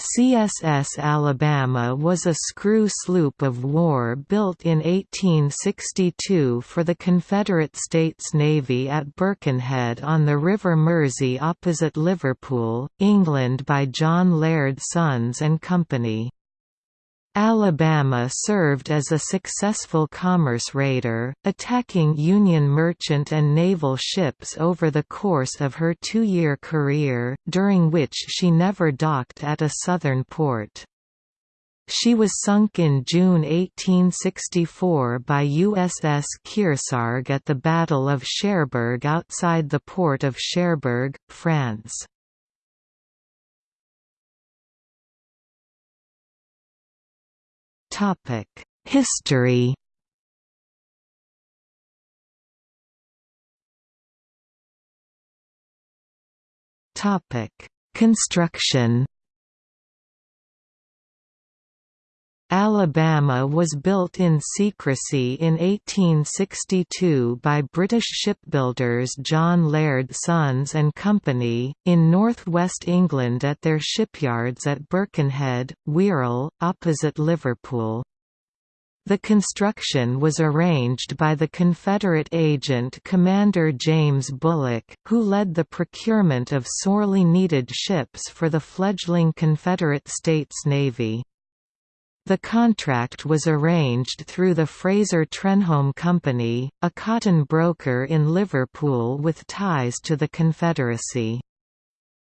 CSS Alabama was a screw sloop of war built in 1862 for the Confederate States Navy at Birkenhead on the River Mersey opposite Liverpool, England by John Laird Sons and Company. Alabama served as a successful commerce raider, attacking Union merchant and naval ships over the course of her two-year career, during which she never docked at a southern port. She was sunk in June 1864 by USS Kearsarge at the Battle of Cherbourg outside the port of Cherbourg, France. History. Topic. Construction Alabama was built in secrecy in 1862 by British shipbuilders John Laird Sons and Company, in northwest England at their shipyards at Birkenhead, Wirral, opposite Liverpool. The construction was arranged by the Confederate agent Commander James Bulloch, who led the procurement of sorely needed ships for the fledgling Confederate States Navy. The contract was arranged through the Fraser Trenholm Company, a cotton broker in Liverpool with ties to the Confederacy.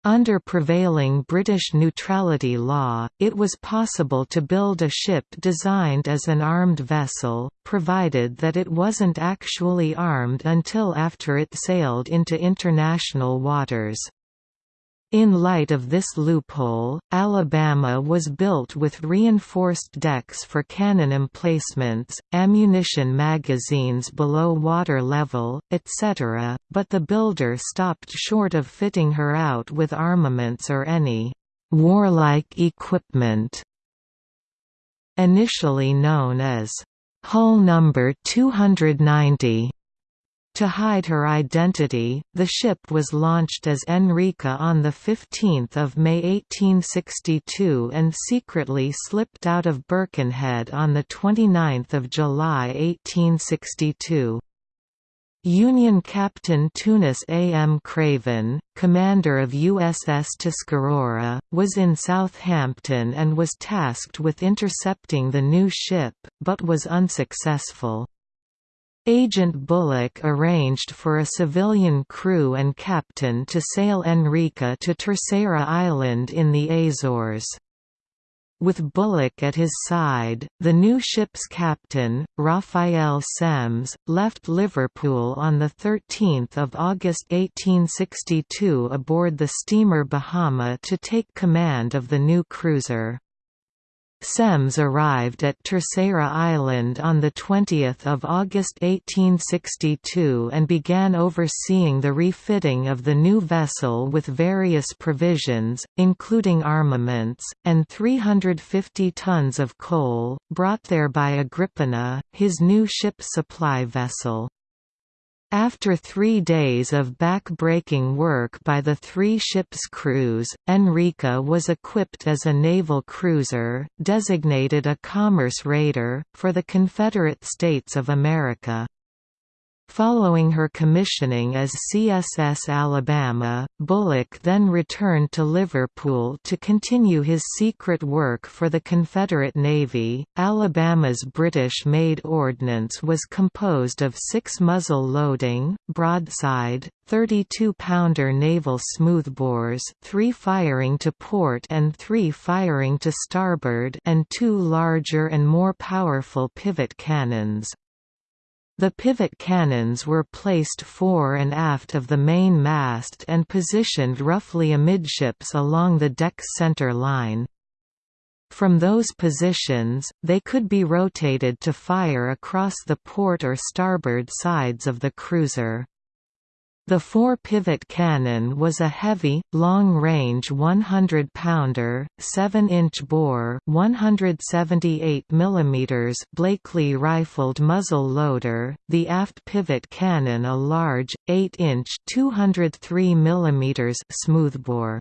Under prevailing British neutrality law, it was possible to build a ship designed as an armed vessel, provided that it wasn't actually armed until after it sailed into international waters. In light of this loophole, Alabama was built with reinforced decks for cannon emplacements, ammunition magazines below water level, etc., but the builder stopped short of fitting her out with armaments or any «warlike equipment» initially known as «hull number 290» To hide her identity, the ship was launched as Enrica on 15 May 1862 and secretly slipped out of Birkenhead on 29 July 1862. Union Captain Tunis A. M. Craven, commander of USS Tuscarora, was in Southampton and was tasked with intercepting the new ship, but was unsuccessful. Agent Bulloch arranged for a civilian crew and captain to sail Enrica to Terceira Island in the Azores. With Bulloch at his side, the new ship's captain, Raphael Semmes, left Liverpool on 13 August 1862 aboard the steamer Bahama to take command of the new cruiser. Semmes arrived at Terceira Island on 20 August 1862 and began overseeing the refitting of the new vessel with various provisions, including armaments, and 350 tons of coal, brought there by Agrippina, his new ship supply vessel. After three days of back-breaking work by the three ships' crews, Enrica was equipped as a naval cruiser, designated a commerce raider, for the Confederate States of America. Following her commissioning as CSS Alabama, Bulloch then returned to Liverpool to continue his secret work for the Confederate Navy. Alabama's British made ordnance was composed of six muzzle loading, broadside, 32-pounder naval smoothbores three firing to port and three firing to starboard and two larger and more powerful pivot cannons, the pivot cannons were placed fore and aft of the main mast and positioned roughly amidships along the deck's center line. From those positions, they could be rotated to fire across the port or starboard sides of the cruiser. The fore-pivot cannon was a heavy, long-range 100-pounder, 7-inch bore 178 mm Blakely rifled muzzle loader, the aft pivot cannon a large, 8-inch 203 mm smoothbore.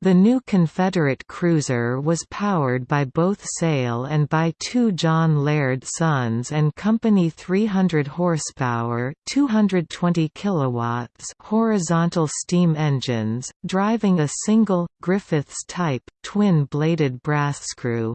The new Confederate cruiser was powered by both sail and by two John Laird Sons and Company 300 horsepower, 220 kilowatts horizontal steam engines, driving a single Griffiths type twin-bladed brass screw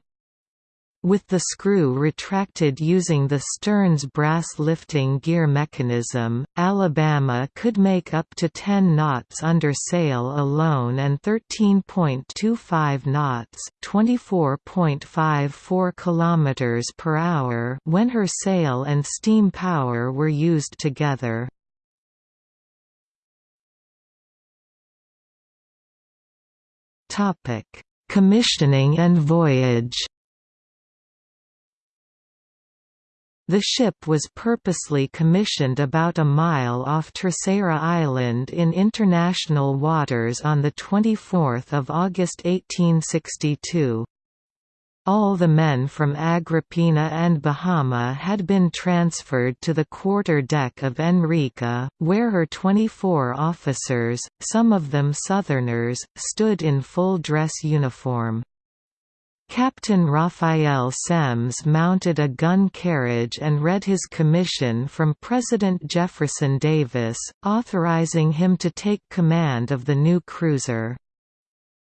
with the screw retracted using the stern's brass lifting gear mechanism, Alabama could make up to 10 knots under sail alone and 13.25 knots, 24.54 kilometers per hour when her sail and steam power were used together. Topic: Commissioning and voyage. The ship was purposely commissioned about a mile off Terceira Island in international waters on 24 August 1862. All the men from Agrippina and Bahama had been transferred to the quarter deck of Enrica, where her 24 officers, some of them Southerners, stood in full dress uniform. Captain Raphael Semmes mounted a gun carriage and read his commission from President Jefferson Davis, authorizing him to take command of the new cruiser.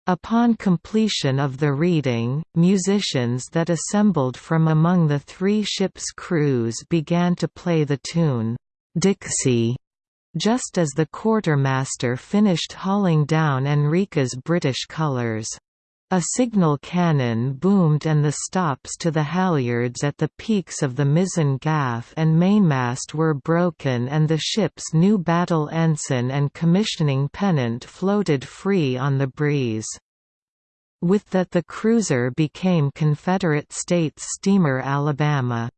Upon completion of the reading, musicians that assembled from among the three ships' crews began to play the tune, "'Dixie' just as the quartermaster finished hauling down Enrica's British colours. A signal cannon boomed and the stops to the halyards at the peaks of the mizzen gaff and mainmast were broken and the ship's new battle ensign and commissioning pennant floated free on the breeze. With that the cruiser became Confederate States steamer Alabama.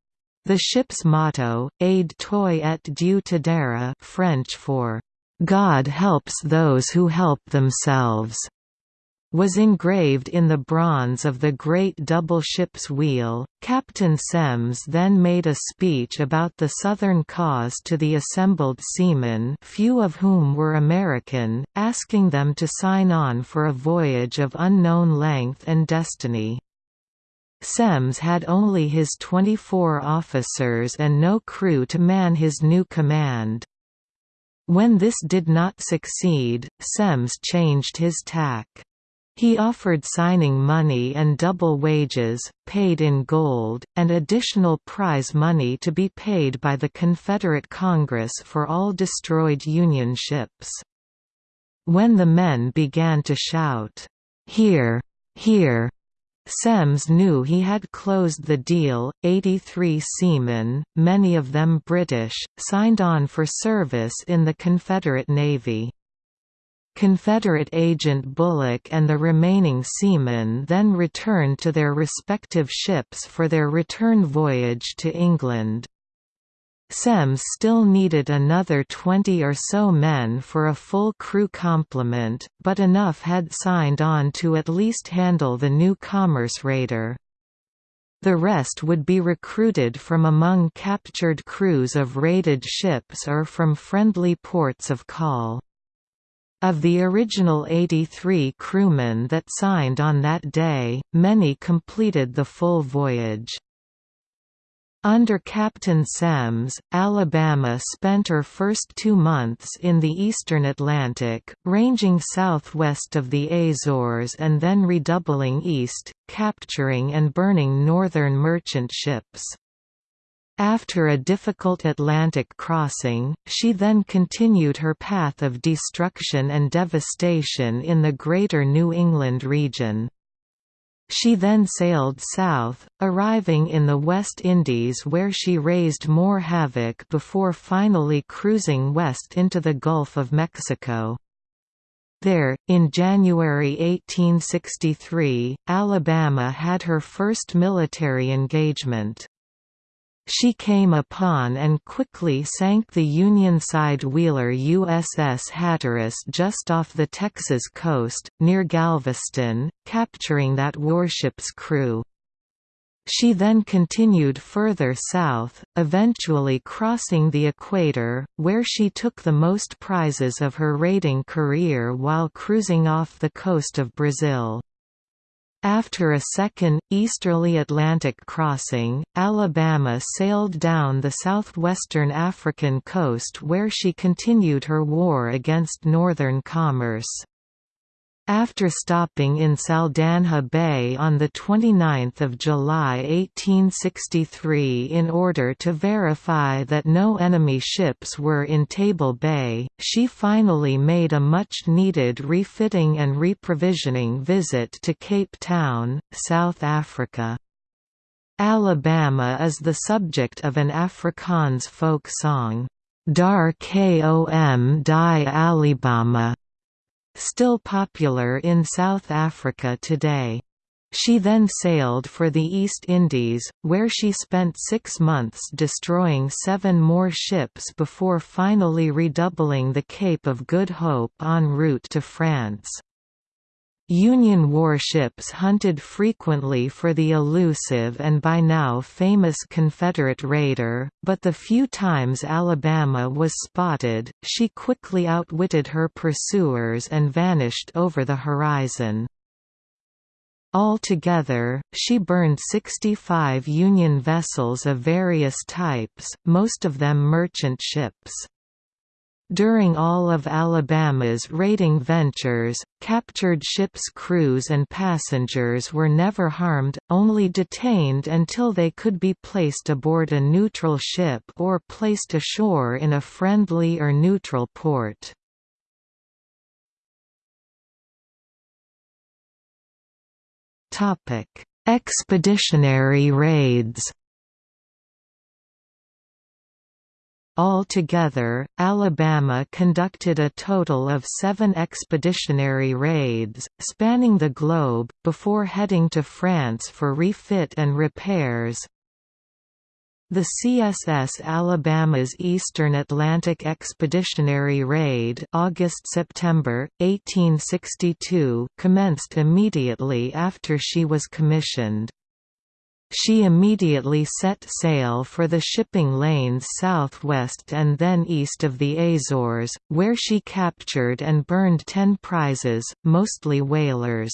The ship's motto, Aide toi et Dieu t'aidera French for, "'God helps those who help themselves' was engraved in the bronze of the great double ship's wheel. Captain Semmes then made a speech about the Southern cause to the assembled seamen, few of whom were American, asking them to sign on for a voyage of unknown length and destiny. Semmes had only his 24 officers and no crew to man his new command. When this did not succeed, Semmes changed his tack. He offered signing money and double wages, paid in gold, and additional prize money to be paid by the Confederate Congress for all destroyed Union ships. When the men began to shout, "'Hear! Hear!' Semmes knew he had closed the deal. 83 seamen, many of them British, signed on for service in the Confederate Navy. Confederate agent Bulloch and the remaining seamen then returned to their respective ships for their return voyage to England. Semmes still needed another 20 or so men for a full crew complement, but enough had signed on to at least handle the new commerce raider. The rest would be recruited from among captured crews of raided ships or from friendly ports of call. Of the original 83 crewmen that signed on that day, many completed the full voyage. Under Captain Semmes, Alabama spent her first two months in the eastern Atlantic, ranging southwest of the Azores and then redoubling east, capturing and burning northern merchant ships. After a difficult Atlantic crossing, she then continued her path of destruction and devastation in the Greater New England region. She then sailed south, arriving in the West Indies where she raised more havoc before finally cruising west into the Gulf of Mexico. There, in January 1863, Alabama had her first military engagement. She came upon and quickly sank the Union-side wheeler USS Hatteras just off the Texas coast, near Galveston, capturing that warship's crew. She then continued further south, eventually crossing the equator, where she took the most prizes of her raiding career while cruising off the coast of Brazil. After a second, easterly Atlantic crossing, Alabama sailed down the southwestern African coast where she continued her war against northern commerce. After stopping in Saldanha Bay on 29 July 1863 in order to verify that no enemy ships were in Table Bay, she finally made a much-needed refitting and reprovisioning visit to Cape Town, South Africa. Alabama is the subject of an Afrikaans folk song, Daar Kom die Alabama still popular in South Africa today. She then sailed for the East Indies, where she spent six months destroying seven more ships before finally redoubling the Cape of Good Hope en route to France. Union warships hunted frequently for the elusive and by now famous Confederate raider, but the few times Alabama was spotted, she quickly outwitted her pursuers and vanished over the horizon. Altogether, she burned 65 Union vessels of various types, most of them merchant ships. During all of Alabama's raiding ventures, captured ships' crews and passengers were never harmed, only detained until they could be placed aboard a neutral ship or placed ashore in a friendly or neutral port. Expeditionary raids Altogether, Alabama conducted a total of seven expeditionary raids, spanning the globe, before heading to France for refit and repairs. The CSS Alabama's Eastern Atlantic Expeditionary Raid August-September, 1862 commenced immediately after she was commissioned. She immediately set sail for the shipping lanes southwest and then east of the Azores, where she captured and burned ten prizes, mostly whalers.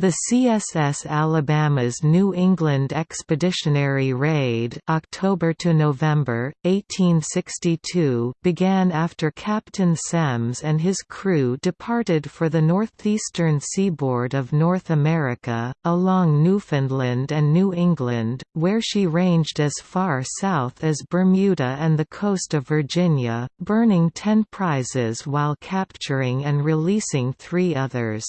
The CSS Alabama's New England Expeditionary Raid October to November, 1862 began after Captain Semmes and his crew departed for the northeastern seaboard of North America, along Newfoundland and New England, where she ranged as far south as Bermuda and the coast of Virginia, burning ten prizes while capturing and releasing three others.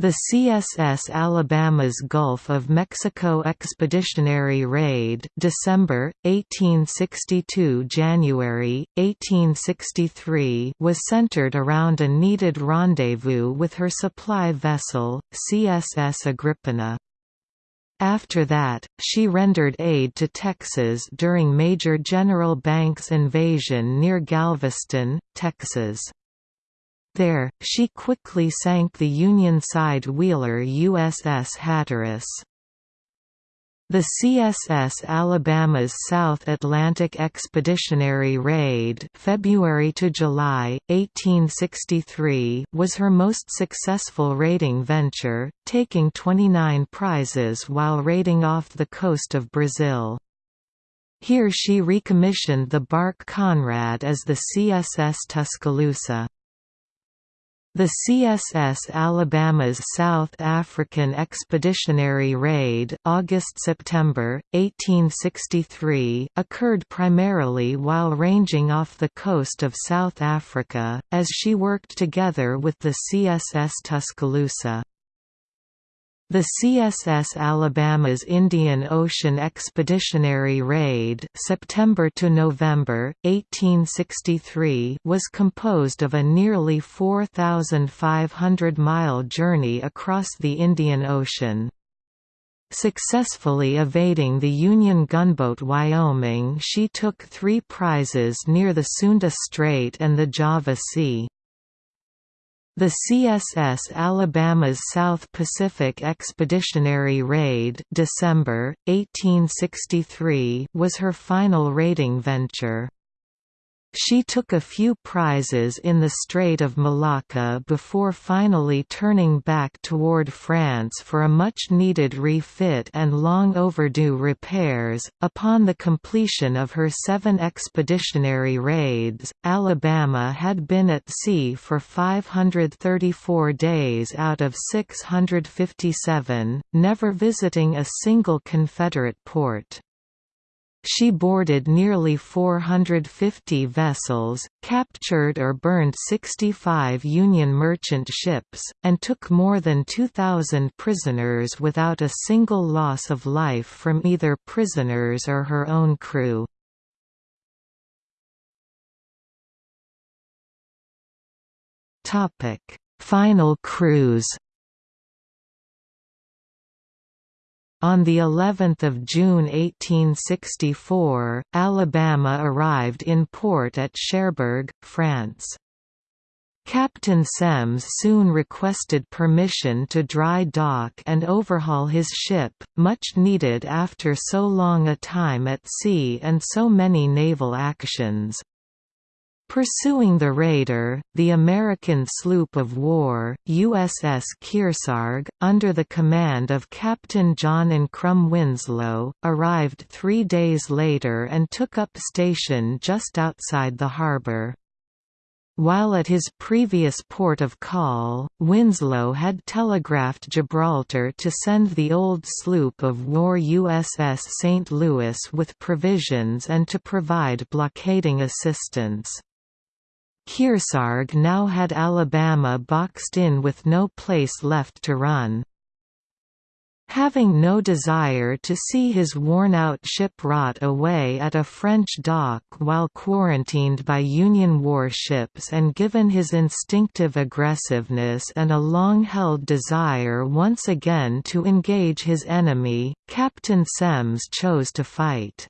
The CSS Alabama's Gulf of Mexico Expeditionary Raid December, 1862 January, 1863 was centered around a needed rendezvous with her supply vessel, CSS Agrippina. After that, she rendered aid to Texas during Major General Banks' invasion near Galveston, Texas. There, she quickly sank the Union-side wheeler USS Hatteras. The CSS Alabama's South Atlantic Expeditionary Raid February to July, 1863 was her most successful raiding venture, taking 29 prizes while raiding off the coast of Brazil. Here she recommissioned the bark Conrad as the CSS Tuscaloosa. The CSS Alabama's South African Expeditionary Raid August-September, 1863 occurred primarily while ranging off the coast of South Africa, as she worked together with the CSS Tuscaloosa. The CSS Alabama's Indian Ocean Expeditionary Raid September to November, 1863 was composed of a nearly 4,500-mile journey across the Indian Ocean. Successfully evading the Union gunboat Wyoming she took three prizes near the Sunda Strait and the Java Sea. The CSS Alabama's South Pacific Expeditionary Raid December, 1863 was her final raiding venture. She took a few prizes in the Strait of Malacca before finally turning back toward France for a much needed refit and long overdue repairs. Upon the completion of her seven expeditionary raids, Alabama had been at sea for 534 days out of 657, never visiting a single Confederate port. She boarded nearly 450 vessels, captured or burned 65 Union merchant ships, and took more than 2,000 prisoners without a single loss of life from either prisoners or her own crew. Final cruise On the 11th of June 1864, Alabama arrived in port at Cherbourg, France. Captain Semmes soon requested permission to dry dock and overhaul his ship, much needed after so long a time at sea and so many naval actions. Pursuing the raider, the American sloop of war, USS Kearsarge, under the command of Captain John Ancrum Winslow, arrived three days later and took up station just outside the harbor. While at his previous port of call, Winslow had telegraphed Gibraltar to send the old sloop of war USS St. Louis with provisions and to provide blockading assistance. Kearsarge now had Alabama boxed in with no place left to run. Having no desire to see his worn-out ship rot away at a French dock while quarantined by Union warships and given his instinctive aggressiveness and a long-held desire once again to engage his enemy, Captain Semmes chose to fight.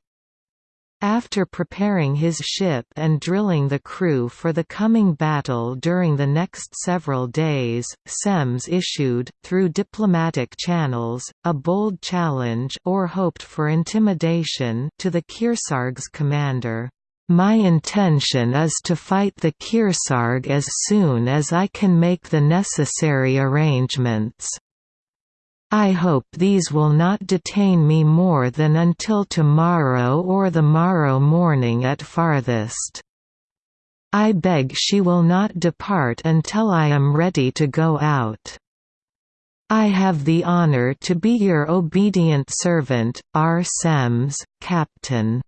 After preparing his ship and drilling the crew for the coming battle during the next several days, Semmes issued, through diplomatic channels, a bold challenge or hoped for intimidation to the Kearsarge's commander. My intention is to fight the Kearsarge as soon as I can make the necessary arrangements. I hope these will not detain me more than until tomorrow or the morrow morning at farthest. I beg she will not depart until I am ready to go out. I have the honor to be your obedient servant, R. Semmes, Captain.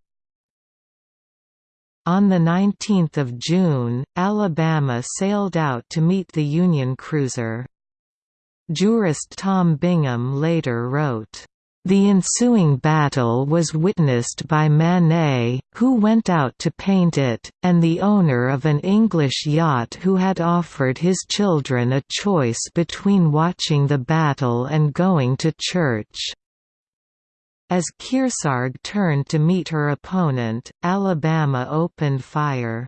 On 19 June, Alabama sailed out to meet the Union cruiser. Jurist Tom Bingham later wrote, the ensuing battle was witnessed by Manet, who went out to paint it, and the owner of an English yacht who had offered his children a choice between watching the battle and going to church. As Kearsarge turned to meet her opponent, Alabama opened fire.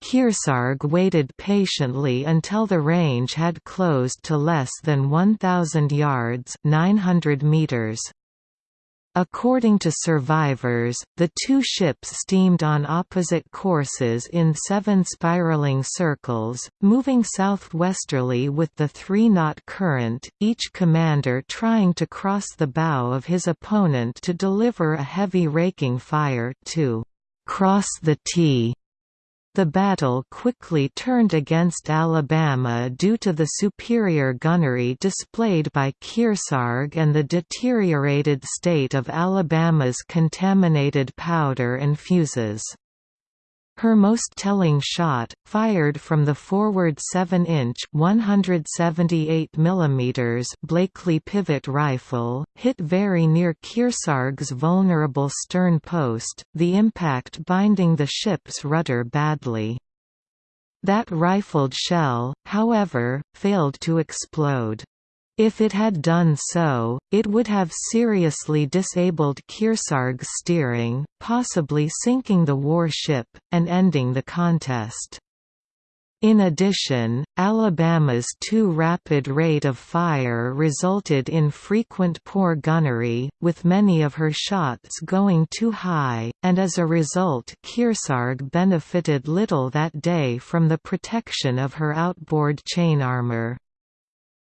Kearsarge waited patiently until the range had closed to less than 1,000 yards 900 meters. According to survivors, the two ships steamed on opposite courses in seven spiraling circles, moving southwesterly with the three-knot current, each commander trying to cross the bow of his opponent to deliver a heavy raking fire to «cross the T» The battle quickly turned against Alabama due to the superior gunnery displayed by Kearsarge and the deteriorated state of Alabama's contaminated powder and fuses. Her most telling shot, fired from the forward 7-inch (178 mm) Blakely pivot rifle, hit very near Kearsarge's vulnerable stern post, the impact binding the ship's rudder badly. That rifled shell, however, failed to explode. If it had done so, it would have seriously disabled Kearsarge's steering, possibly sinking the warship, and ending the contest. In addition, Alabama's too rapid rate of fire resulted in frequent poor gunnery, with many of her shots going too high, and as a result Kearsarge benefited little that day from the protection of her outboard chain armor.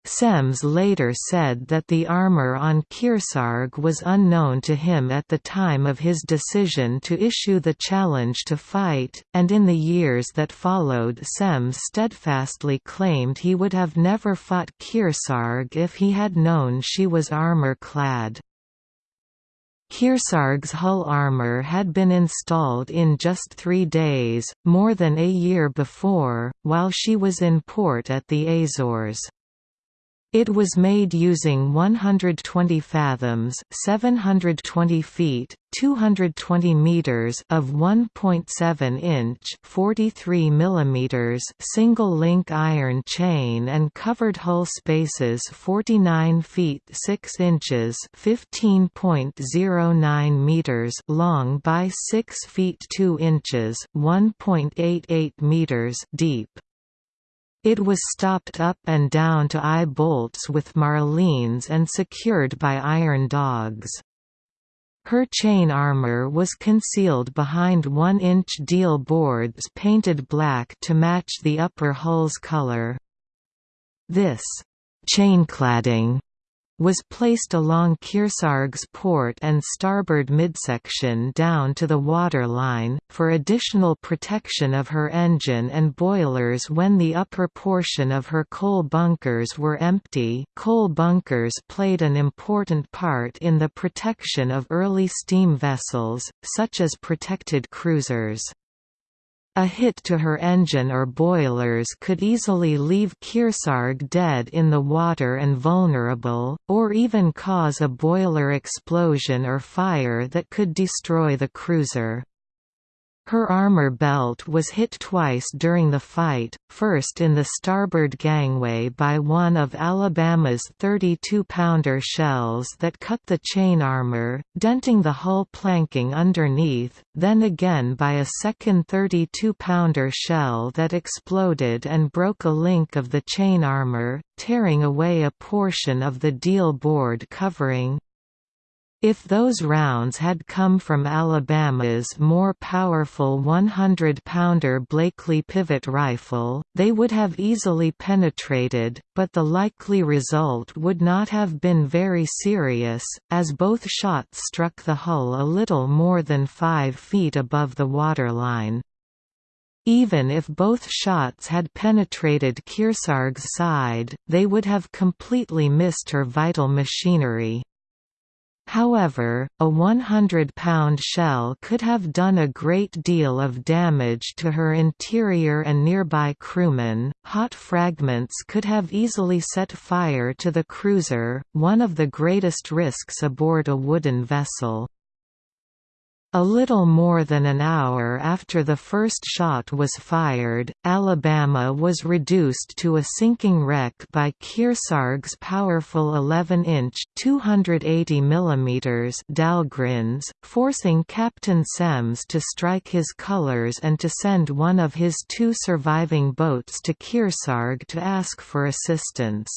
Semmes later said that the armor on Kearsarge was unknown to him at the time of his decision to issue the challenge to fight, and in the years that followed Semmes steadfastly claimed he would have never fought Kearsarge if he had known she was armor-clad. Kearsarge's hull armor had been installed in just three days, more than a year before, while she was in port at the Azores. It was made using 120 fathoms 720 feet, 220 meters of 1.7 inch 43 millimeters single-link iron chain and covered hull spaces 49 feet 6 inches 15.09 meters long by 6 feet 2 inches 1.88 meters deep. It was stopped up and down to eye bolts with marlines and secured by iron dogs. Her chain armor was concealed behind one-inch deal boards painted black to match the upper hull's color. This chaincladding was placed along Kearsarge's port and starboard midsection down to the waterline, for additional protection of her engine and boilers when the upper portion of her coal bunkers were empty coal bunkers played an important part in the protection of early steam vessels, such as protected cruisers. A hit to her engine or boilers could easily leave Kearsarge dead in the water and vulnerable, or even cause a boiler explosion or fire that could destroy the cruiser. Her armor belt was hit twice during the fight, first in the starboard gangway by one of Alabama's 32-pounder shells that cut the chain armor, denting the hull planking underneath, then again by a second 32-pounder shell that exploded and broke a link of the chain armor, tearing away a portion of the deal board covering. If those rounds had come from Alabama's more powerful 100-pounder Blakely pivot rifle, they would have easily penetrated, but the likely result would not have been very serious, as both shots struck the hull a little more than 5 feet above the waterline. Even if both shots had penetrated Kearsarge's side, they would have completely missed her vital machinery. However, a 100-pound shell could have done a great deal of damage to her interior and nearby crewmen. Hot fragments could have easily set fire to the cruiser, one of the greatest risks aboard a wooden vessel. A little more than an hour after the first shot was fired, Alabama was reduced to a sinking wreck by Kearsarge's powerful 11-inch (280 mm) Dahlgrens, forcing Captain Semmes to strike his colors and to send one of his two surviving boats to Kearsarge to ask for assistance.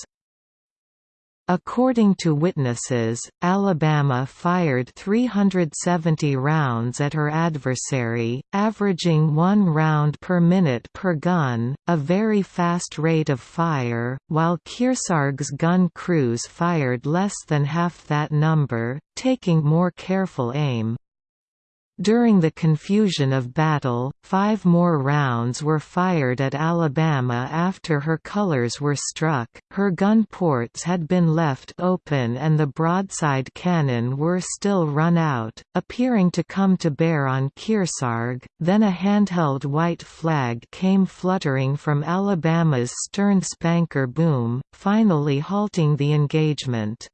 According to witnesses, Alabama fired 370 rounds at her adversary, averaging one round per minute per gun, a very fast rate of fire, while Kearsarge's gun crews fired less than half that number, taking more careful aim. During the confusion of battle, five more rounds were fired at Alabama after her colors were struck, her gun ports had been left open and the broadside cannon were still run out, appearing to come to bear on Kearsarge, then a handheld white flag came fluttering from Alabama's stern spanker boom, finally halting the engagement.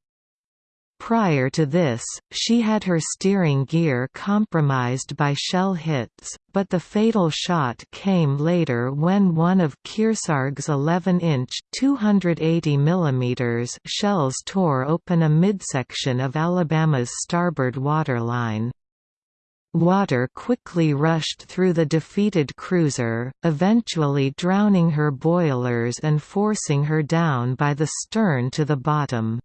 Prior to this, she had her steering gear compromised by shell hits, but the fatal shot came later when one of Kearsarge's 11-inch (280 mm) shells tore open a midsection of Alabama's starboard waterline. Water quickly rushed through the defeated cruiser, eventually drowning her boilers and forcing her down by the stern to the bottom.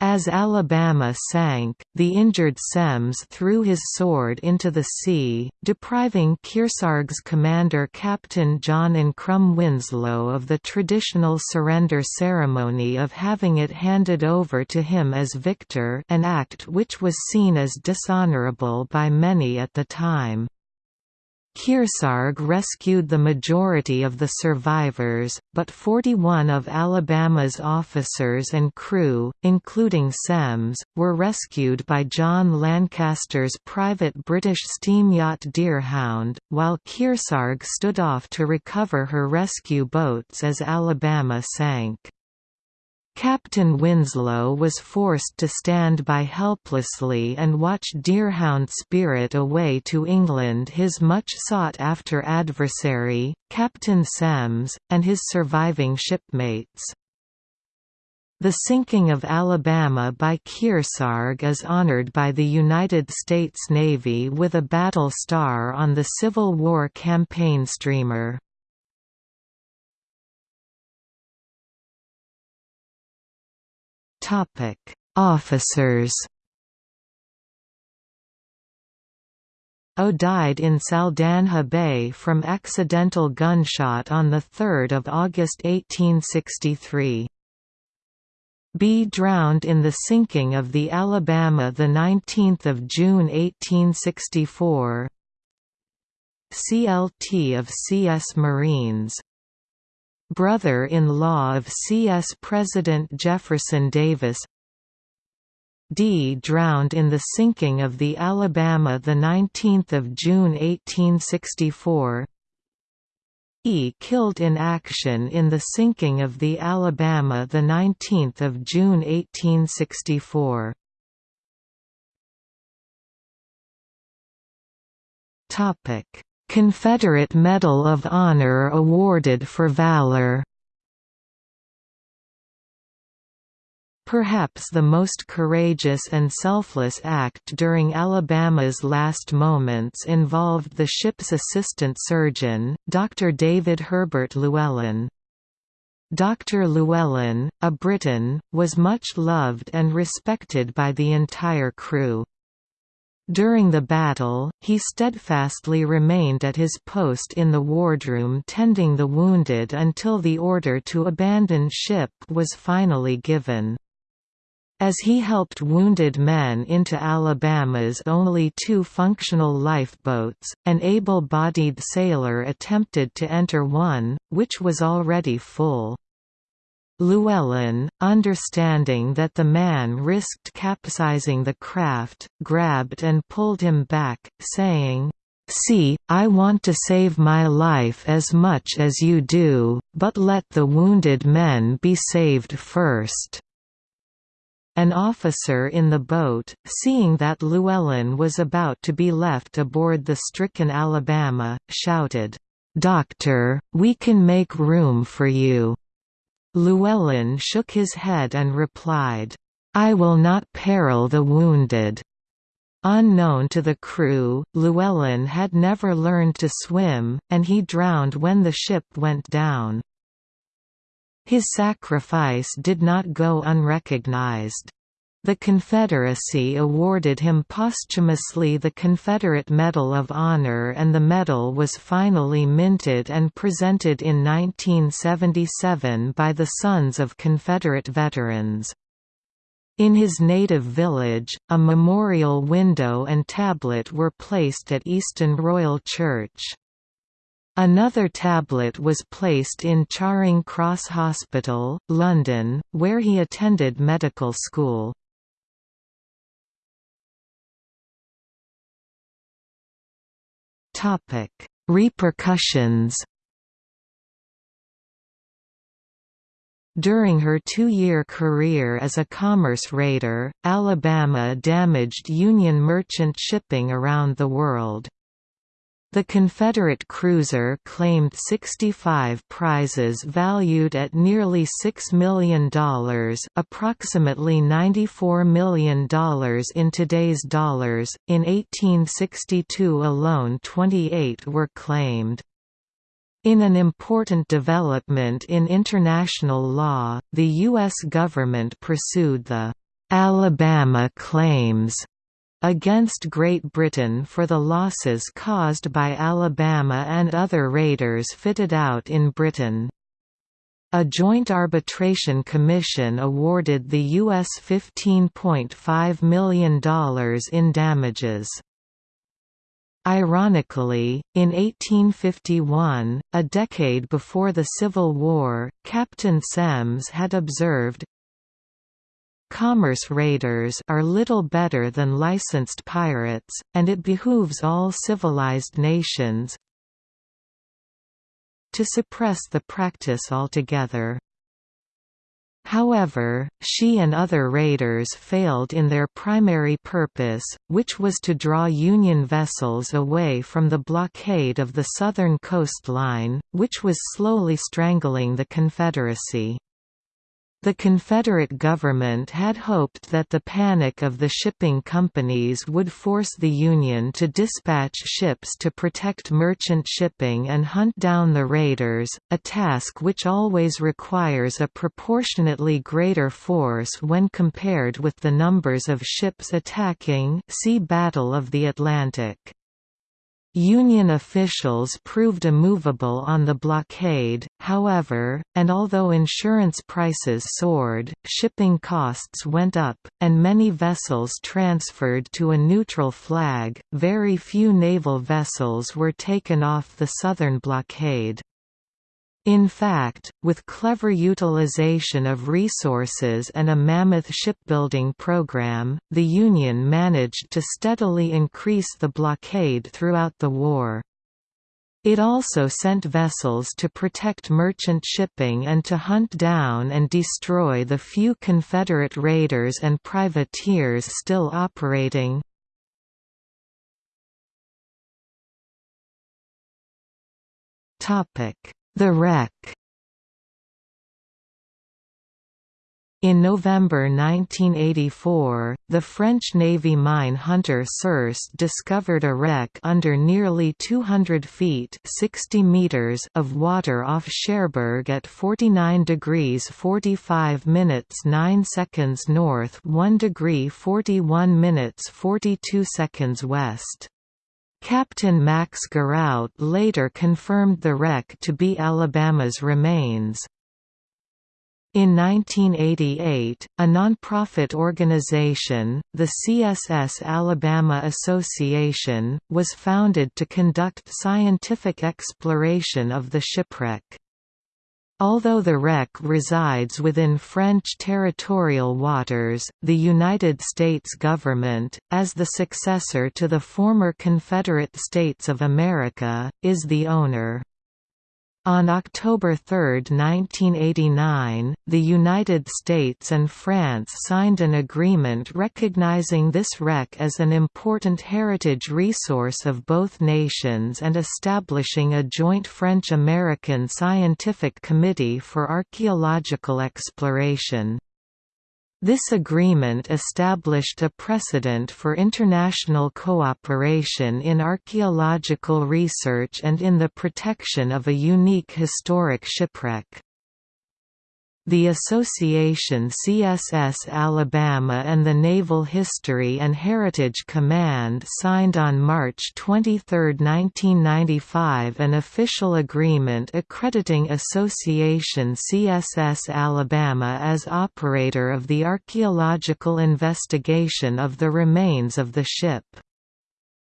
As Alabama sank, the injured Semmes threw his sword into the sea, depriving Kearsarge's commander Captain John Ancrum Winslow of the traditional surrender ceremony of having it handed over to him as victor an act which was seen as dishonorable by many at the time. Kearsarge rescued the majority of the survivors, but 41 of Alabama's officers and crew, including Semmes, were rescued by John Lancaster's private British steam yacht Deerhound, while Kearsarge stood off to recover her rescue boats as Alabama sank. Captain Winslow was forced to stand by helplessly and watch Deerhound spirit away to England his much sought-after adversary, Captain Semmes, and his surviving shipmates. The sinking of Alabama by Kearsarge is honored by the United States Navy with a battle star on the Civil War campaign streamer. Topic: Officers. O died in Saldanha Bay from accidental gunshot on 3 August 1863. B drowned in the sinking of the Alabama 19 June 1864 CLT of C.S. Marines brother-in-law of C.S. President Jefferson Davis D. drowned in the sinking of the Alabama 19 June 1864 E. killed in action in the sinking of the Alabama 19 June 1864 Topic Confederate Medal of Honor awarded for valor Perhaps the most courageous and selfless act during Alabama's last moments involved the ship's assistant surgeon, Dr. David Herbert Llewellyn. Dr. Llewellyn, a Briton, was much loved and respected by the entire crew. During the battle, he steadfastly remained at his post in the wardroom tending the wounded until the order to abandon ship was finally given. As he helped wounded men into Alabama's only two functional lifeboats, an able-bodied sailor attempted to enter one, which was already full. Llewellyn, understanding that the man risked capsizing the craft, grabbed and pulled him back, saying, "'See, I want to save my life as much as you do, but let the wounded men be saved first.' An officer in the boat, seeing that Llewellyn was about to be left aboard the stricken Alabama, shouted, "'Doctor, we can make room for you!' Llewellyn shook his head and replied, "'I will not peril the wounded.' Unknown to the crew, Llewellyn had never learned to swim, and he drowned when the ship went down. His sacrifice did not go unrecognized. The Confederacy awarded him posthumously the Confederate Medal of Honor and the medal was finally minted and presented in 1977 by the Sons of Confederate Veterans. In his native village, a memorial window and tablet were placed at Easton Royal Church. Another tablet was placed in Charing Cross Hospital, London, where he attended medical school. Topic: Repercussions. During her two-year career as a commerce raider, Alabama damaged Union merchant shipping around the world. The Confederate cruiser claimed 65 prizes valued at nearly $6 million approximately $94 million in today's dollars, in 1862 alone 28 were claimed. In an important development in international law, the U.S. government pursued the «Alabama claims» against Great Britain for the losses caused by Alabama and other raiders fitted out in Britain. A joint arbitration commission awarded the U.S. $15.5 million in damages. Ironically, in 1851, a decade before the Civil War, Captain Semmes had observed, Commerce raiders are little better than licensed pirates, and it behooves all civilized nations to suppress the practice altogether. However, she and other raiders failed in their primary purpose, which was to draw Union vessels away from the blockade of the southern coastline, which was slowly strangling the Confederacy. The Confederate government had hoped that the panic of the shipping companies would force the Union to dispatch ships to protect merchant shipping and hunt down the raiders, a task which always requires a proportionately greater force when compared with the numbers of ships attacking see Battle of the Atlantic. Union officials proved immovable on the blockade, however, and although insurance prices soared, shipping costs went up, and many vessels transferred to a neutral flag, very few naval vessels were taken off the southern blockade. In fact, with clever utilization of resources and a mammoth shipbuilding program, the Union managed to steadily increase the blockade throughout the war. It also sent vessels to protect merchant shipping and to hunt down and destroy the few Confederate raiders and privateers still operating. Topic the wreck In November 1984, the French Navy mine hunter Circe discovered a wreck under nearly 200 feet 60 meters of water off Cherbourg at 49 degrees 45 minutes 9 seconds north 1 degree 41 minutes 42 seconds west. Captain Max Guérout later confirmed the wreck to be Alabama's remains. In 1988, a nonprofit organization, the CSS Alabama Association, was founded to conduct scientific exploration of the shipwreck. Although the wreck resides within French territorial waters, the United States government, as the successor to the former Confederate States of America, is the owner. On October 3, 1989, the United States and France signed an agreement recognizing this wreck as an important heritage resource of both nations and establishing a joint French-American scientific committee for archaeological exploration. This agreement established a precedent for international cooperation in archaeological research and in the protection of a unique historic shipwreck. The Association CSS Alabama and the Naval History and Heritage Command signed on March 23, 1995 an official agreement accrediting Association CSS Alabama as operator of the archaeological investigation of the remains of the ship.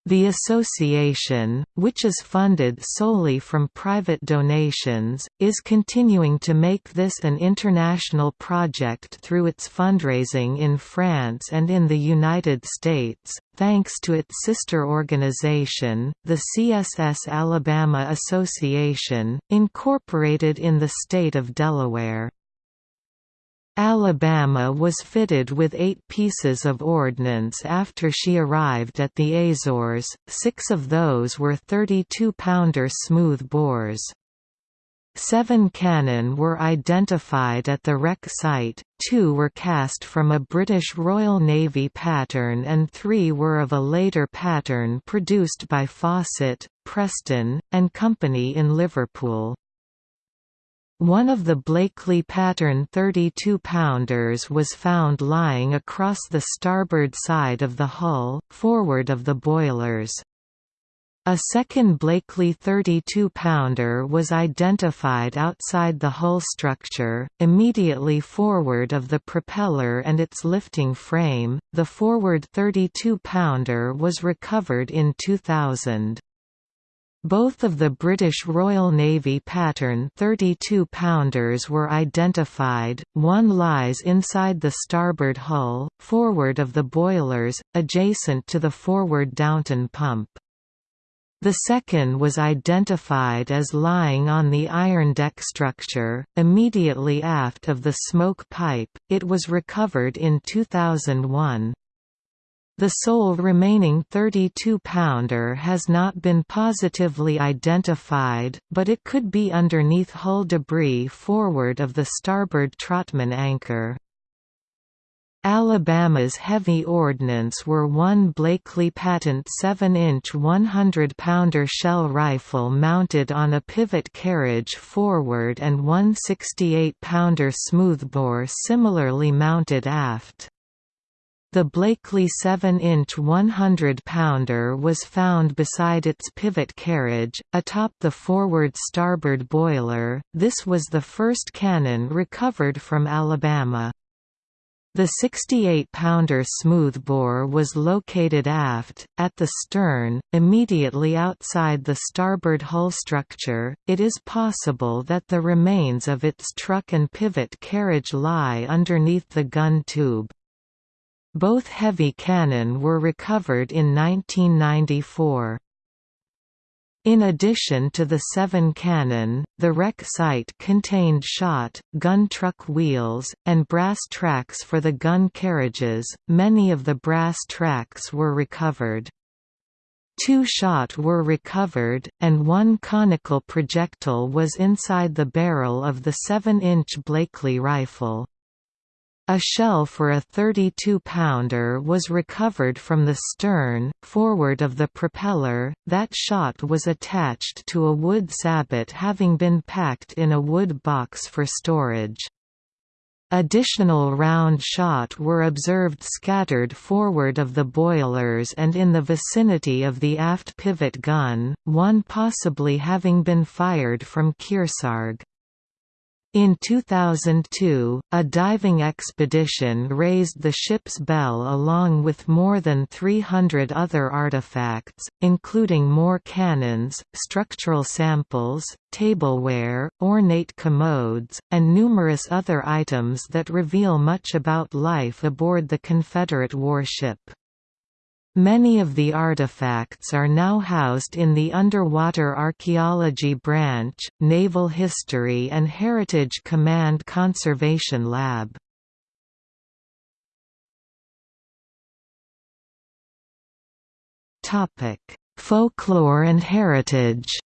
The association, which is funded solely from private donations, is continuing to make this an international project through its fundraising in France and in the United States, thanks to its sister organization, the CSS Alabama Association, incorporated in the state of Delaware. Alabama was fitted with eight pieces of ordnance after she arrived at the Azores, six of those were 32-pounder smooth bores. Seven cannon were identified at the wreck site, two were cast from a British Royal Navy pattern and three were of a later pattern produced by Fawcett, Preston, and Company in Liverpool. One of the Blakely pattern 32-pounders was found lying across the starboard side of the hull, forward of the boilers. A second Blakely 32-pounder was identified outside the hull structure, immediately forward of the propeller and its lifting frame. The forward 32-pounder was recovered in 2000. Both of the British Royal Navy pattern 32-pounders were identified, one lies inside the starboard hull, forward of the boilers, adjacent to the forward Downton pump. The second was identified as lying on the iron deck structure, immediately aft of the smoke pipe. It was recovered in 2001. The sole remaining 32-pounder has not been positively identified, but it could be underneath hull debris forward of the starboard Trotman anchor. Alabama's heavy ordnance were one Blakely patent 7-inch 100-pounder shell rifle mounted on a pivot carriage forward and one 68-pounder smoothbore similarly mounted aft. The Blakely 7-inch 100-pounder was found beside its pivot carriage, atop the forward starboard boiler. This was the first cannon recovered from Alabama. The 68-pounder smoothbore was located aft, at the stern, immediately outside the starboard hull structure. It is possible that the remains of its truck and pivot carriage lie underneath the gun tube. Both heavy cannon were recovered in 1994. In addition to the seven cannon, the wreck site contained shot, gun truck wheels, and brass tracks for the gun carriages. Many of the brass tracks were recovered. Two shot were recovered, and one conical projectile was inside the barrel of the 7-inch Blakely rifle. A shell for a 32-pounder was recovered from the stern, forward of the propeller, that shot was attached to a wood sabot having been packed in a wood box for storage. Additional round shot were observed scattered forward of the boilers and in the vicinity of the aft pivot gun, one possibly having been fired from Kearsarge. In 2002, a diving expedition raised the ship's bell along with more than 300 other artifacts, including more cannons, structural samples, tableware, ornate commodes, and numerous other items that reveal much about life aboard the Confederate warship. Many of the artifacts are now housed in the Underwater Archaeology Branch, Naval History and Heritage Command Conservation Lab. Folklore and heritage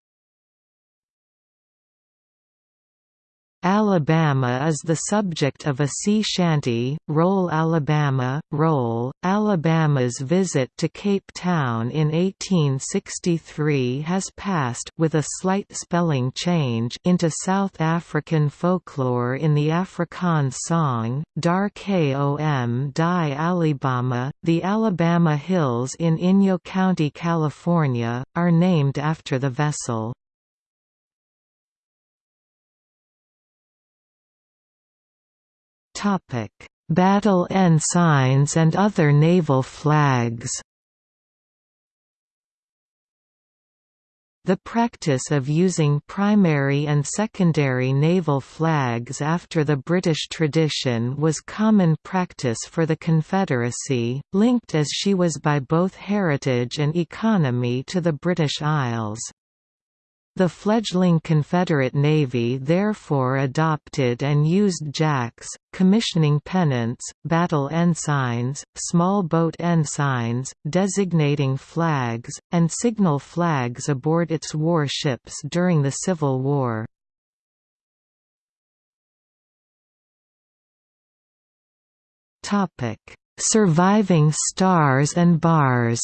Alabama is the subject of a sea shanty, Roll Alabama, Roll. Alabama's visit to Cape Town in 1863 has passed with a slight spelling change into South African folklore in the Afrikaans song, Daar Kom Die Alabama. The Alabama Hills in Inyo County, California, are named after the vessel. Topic: Battle ensigns and other naval flags. The practice of using primary and secondary naval flags after the British tradition was common practice for the Confederacy, linked as she was by both heritage and economy to the British Isles. The fledgling Confederate Navy therefore adopted and used jacks, commissioning pennants, battle ensigns, small boat ensigns, designating flags, and signal flags aboard its warships during the Civil War. Surviving stars and bars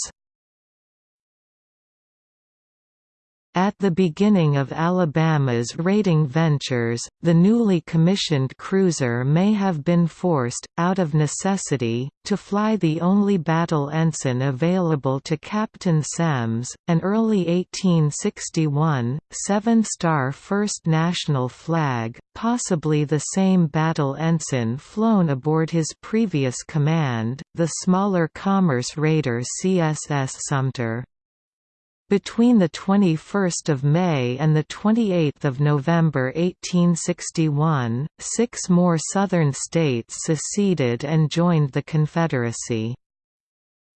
At the beginning of Alabama's raiding ventures, the newly commissioned cruiser may have been forced, out of necessity, to fly the only battle ensign available to Captain Semmes, an early 1861, seven-star First National flag, possibly the same battle ensign flown aboard his previous command, the smaller commerce raider CSS Sumter. Between 21 May and 28 November 1861, six more Southern states seceded and joined the Confederacy.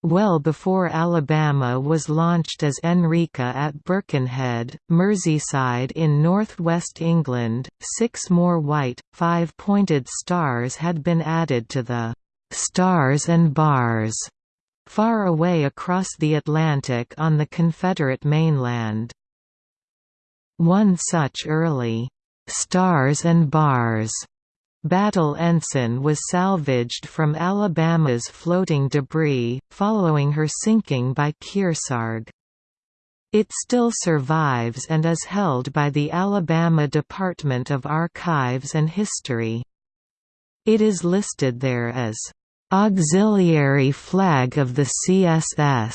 Well before Alabama was launched as Enrica at Birkenhead, Merseyside in northwest England, six more white, five-pointed stars had been added to the «Stars and Bars» far away across the Atlantic on the Confederate mainland. One such early, "'Stars and Bars' battle ensign was salvaged from Alabama's floating debris, following her sinking by Kearsarge. It still survives and is held by the Alabama Department of Archives and History. It is listed there as Auxiliary flag of the CSS.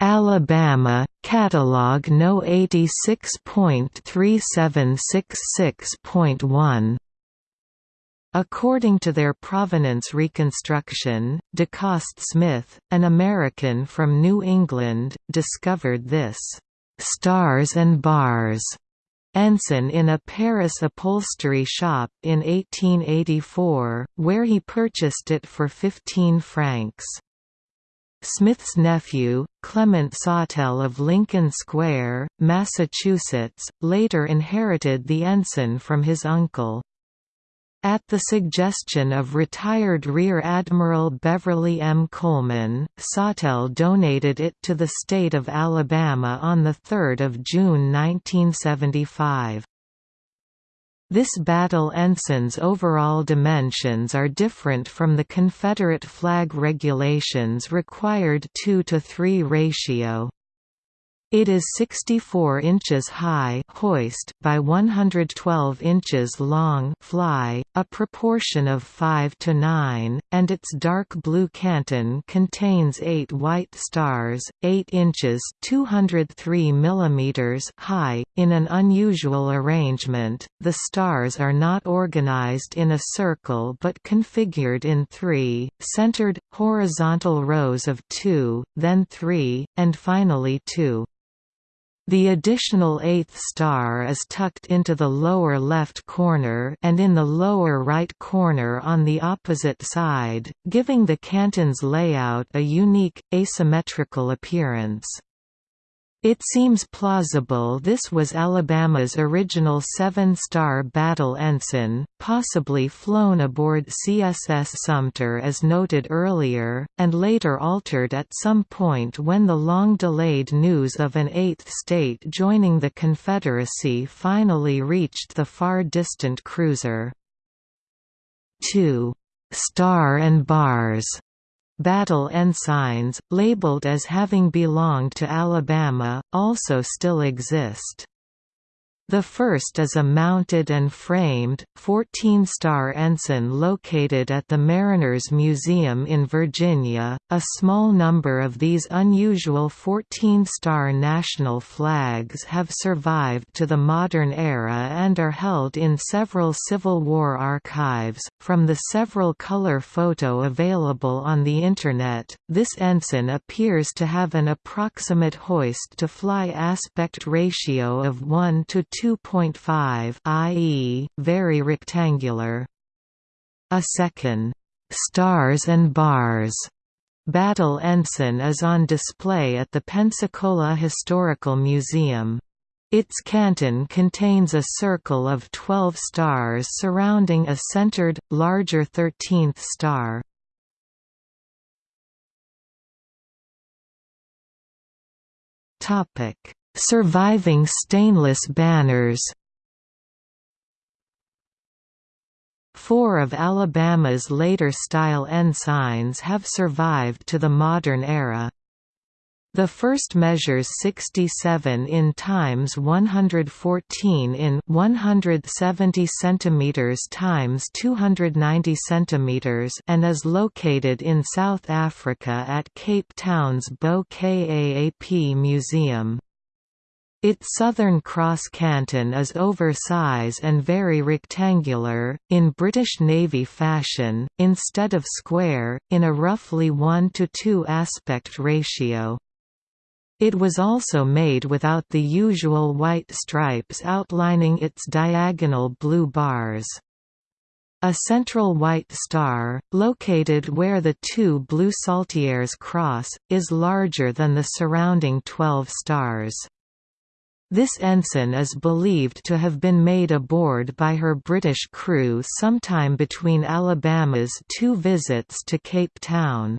Alabama, Catalog No. 86.3766.1 According to their provenance reconstruction, DeCoste Smith, an American from New England, discovered this «stars and bars» ensign in a Paris upholstery shop in 1884, where he purchased it for 15 francs. Smith's nephew, Clement Sawtell of Lincoln Square, Massachusetts, later inherited the ensign from his uncle. At the suggestion of retired Rear Admiral Beverly M. Coleman, Sawtell donated it to the state of Alabama on 3 June 1975. This battle ensign's overall dimensions are different from the Confederate flag regulations required 2 to 3 ratio. It is 64 inches high hoist by 112 inches long fly, a proportion of 5 to 9, and its dark blue canton contains 8 white stars, 8 inches 203 millimeters high. In an unusual arrangement, the stars are not organized in a circle but configured in three, centered, horizontal rows of two, then three, and finally two. The additional eighth star is tucked into the lower left corner and in the lower right corner on the opposite side, giving the canton's layout a unique, asymmetrical appearance. It seems plausible this was Alabama's original seven-star battle ensign, possibly flown aboard CSS Sumter as noted earlier, and later altered at some point when the long-delayed news of an eighth state joining the Confederacy finally reached the far-distant cruiser. 2. Star and Bars Battle ensigns, labeled as having belonged to Alabama, also still exist. The first is a mounted and framed, 14-star ensign located at the Mariners Museum in Virginia. A small number of these unusual 14-star national flags have survived to the modern era and are held in several Civil War archives. From the several color photo available on the Internet, this ensign appears to have an approximate hoist to fly aspect ratio of 1 to 2.5 i.e., very rectangular. A second, "'Stars and Bars' battle ensign is on display at the Pensacola Historical Museum. Its canton contains a circle of 12 stars surrounding a centered, larger 13th star. Surviving stainless banners Four of Alabama's later style ensigns have survived to the modern era. The first measures 67 in times 114 in 170 centimeters times 290 centimeters and is located in South Africa at Cape Town's Bo-Kaap Museum. Its southern cross canton is oversize and very rectangular, in British Navy fashion, instead of square, in a roughly 1 to 2 aspect ratio. It was also made without the usual white stripes outlining its diagonal blue bars. A central white star, located where the two blue saltires cross, is larger than the surrounding twelve stars. This ensign is believed to have been made aboard by her British crew sometime between Alabama's two visits to Cape Town.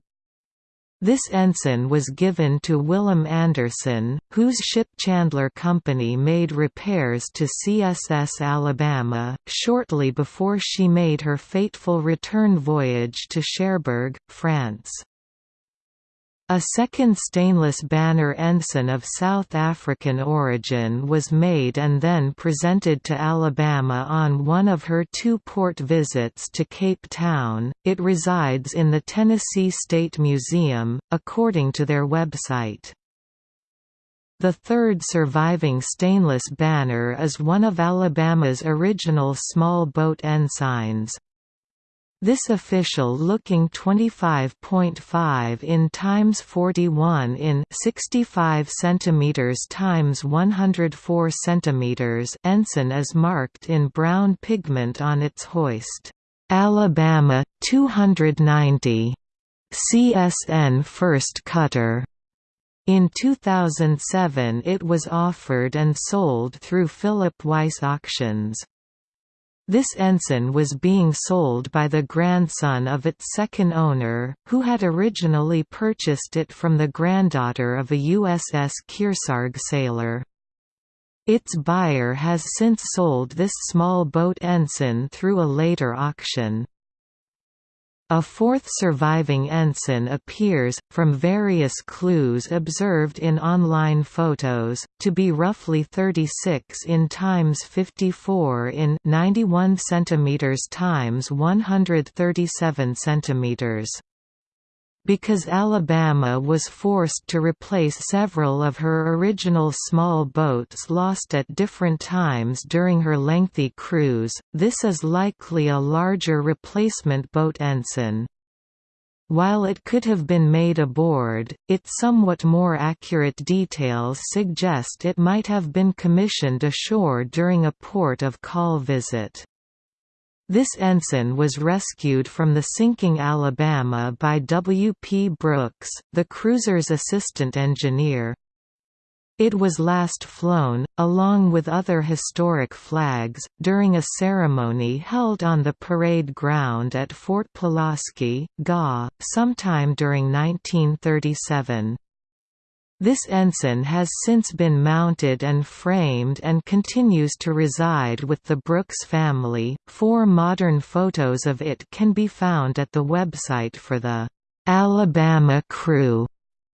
This ensign was given to Willem Anderson, whose ship Chandler Company made repairs to CSS Alabama, shortly before she made her fateful return voyage to Cherbourg, France. A second stainless banner ensign of South African origin was made and then presented to Alabama on one of her two port visits to Cape Town. It resides in the Tennessee State Museum, according to their website. The third surviving stainless banner is one of Alabama's original small boat ensigns, this official looking 25.5 in times 41 in 65 centimeters times 104 centimeters ensign is marked in brown pigment on its hoist. Alabama 290 CSN first cutter. In 2007 it was offered and sold through Philip Weiss Auctions. This ensign was being sold by the grandson of its second owner, who had originally purchased it from the granddaughter of a USS Kearsarge sailor. Its buyer has since sold this small boat ensign through a later auction. A fourth surviving ensign appears, from various clues observed in online photos, to be roughly 36 in times 54 in 91 cm times 137 cm because Alabama was forced to replace several of her original small boats lost at different times during her lengthy cruise, this is likely a larger replacement boat ensign. While it could have been made aboard, its somewhat more accurate details suggest it might have been commissioned ashore during a port of call visit. This ensign was rescued from the sinking Alabama by W. P. Brooks, the cruiser's assistant engineer. It was last flown, along with other historic flags, during a ceremony held on the parade ground at Fort Pulaski, GA, sometime during 1937. This ensign has since been mounted and framed and continues to reside with the Brooks family. Four modern photos of it can be found at the website for the Alabama Crew,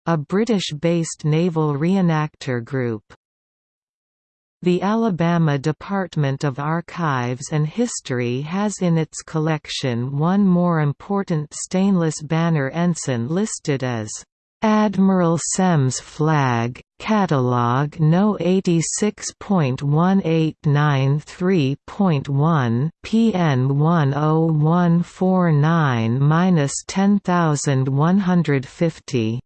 a British-based naval reenactor group. The Alabama Department of Archives and History has in its collection one more important stainless banner ensign listed as Admiral Semmes Flag, Catalog No 86.1893.1 PN 10149-10150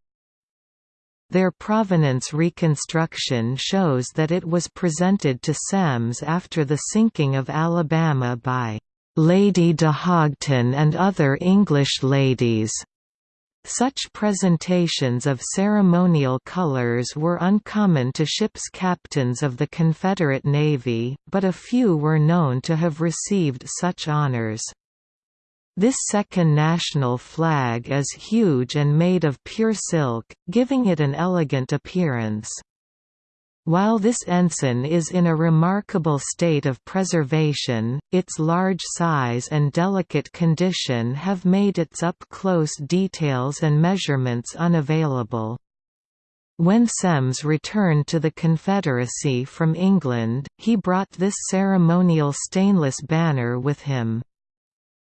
their provenance reconstruction shows that it was presented to Semmes after the sinking of Alabama by Lady de Hoghton and other English ladies. Such presentations of ceremonial colors were uncommon to ships' captains of the Confederate Navy, but a few were known to have received such honors. This second national flag is huge and made of pure silk, giving it an elegant appearance. While this ensign is in a remarkable state of preservation, its large size and delicate condition have made its up-close details and measurements unavailable. When Semmes returned to the Confederacy from England, he brought this ceremonial stainless banner with him.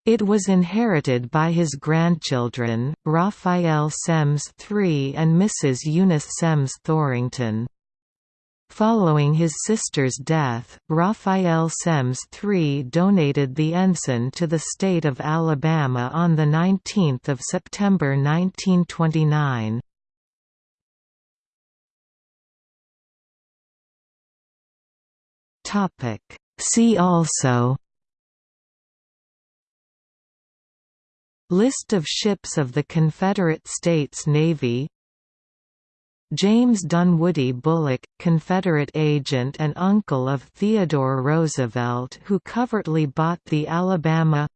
It was inherited by his grandchildren, Raphael Semmes III and Mrs. Eunice Semmes Thorington. Following his sister's death, Raphael Semmes III donated the ensign to the state of Alabama on 19 September 1929. See also List of ships of the Confederate States Navy James Dunwoody Bulloch, Confederate agent and uncle of Theodore Roosevelt who covertly bought the Alabama.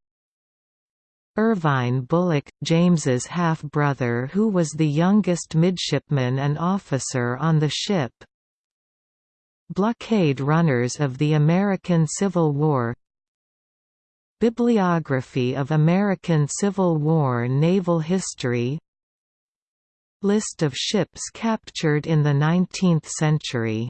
Irvine Bulloch, James's half-brother who was the youngest midshipman and officer on the ship. Blockade runners of the American Civil War. Bibliography of American Civil War naval history List of ships captured in the 19th century